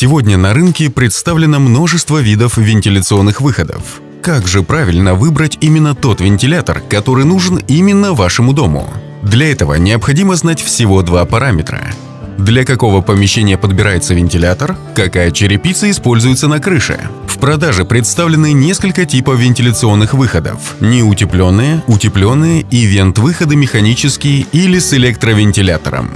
Сегодня на рынке представлено множество видов вентиляционных выходов. Как же правильно выбрать именно тот вентилятор, который нужен именно вашему дому? Для этого необходимо знать всего два параметра. Для какого помещения подбирается вентилятор, какая черепица используется на крыше. В продаже представлены несколько типов вентиляционных выходов – неутепленные, утепленные и вент-выходы механические или с электровентилятором.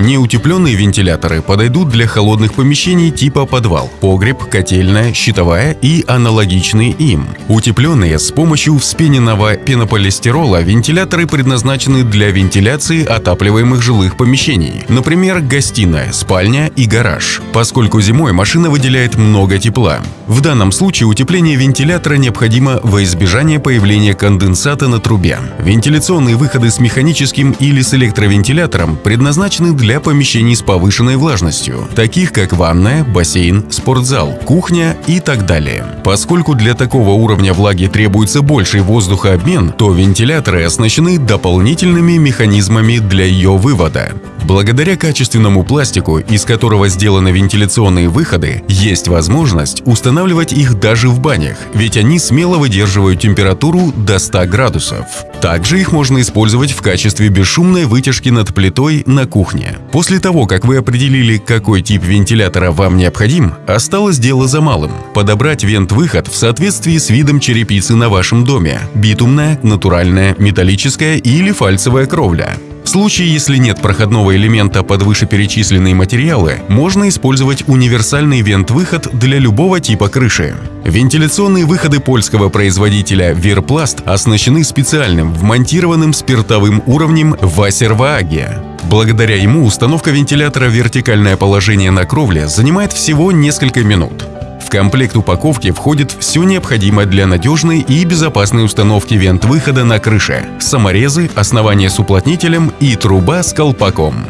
Неутепленные вентиляторы подойдут для холодных помещений типа подвал, погреб, котельная, щитовая и аналогичные им. Утепленные с помощью вспененного пенополистирола вентиляторы предназначены для вентиляции отапливаемых жилых помещений, например, гостиная, спальня и гараж, поскольку зимой машина выделяет много тепла. В данном случае утепление вентилятора необходимо во избежание появления конденсата на трубе. Вентиляционные выходы с механическим или с электровентилятором предназначены для помещений с повышенной влажностью, таких как ванная, бассейн, спортзал, кухня и так далее. Поскольку для такого уровня влаги требуется больший воздухообмен, то вентиляторы оснащены дополнительными механизмами для ее вывода. Благодаря качественному пластику, из которого сделаны вентиляционные выходы, есть возможность устанавливать их даже в банях, ведь они смело выдерживают температуру до 100 градусов. Также их можно использовать в качестве бесшумной вытяжки над плитой на кухне. После того, как вы определили, какой тип вентилятора вам необходим, осталось дело за малым – подобрать вент-выход в соответствии с видом черепицы на вашем доме – битумная, натуральная, металлическая или фальцевая кровля. Случае, если нет проходного элемента под вышеперечисленные материалы, можно использовать универсальный вент-выход для любого типа крыши. Вентиляционные выходы польского производителя Верпласт оснащены специальным вмонтированным спиртовым уровнем Вассервааге. Благодаря ему установка вентилятора в вертикальное положение на кровле занимает всего несколько минут. Комплект упаковки входит все необходимое для надежной и безопасной установки вент-выхода на крыше – саморезы, основание с уплотнителем и труба с колпаком.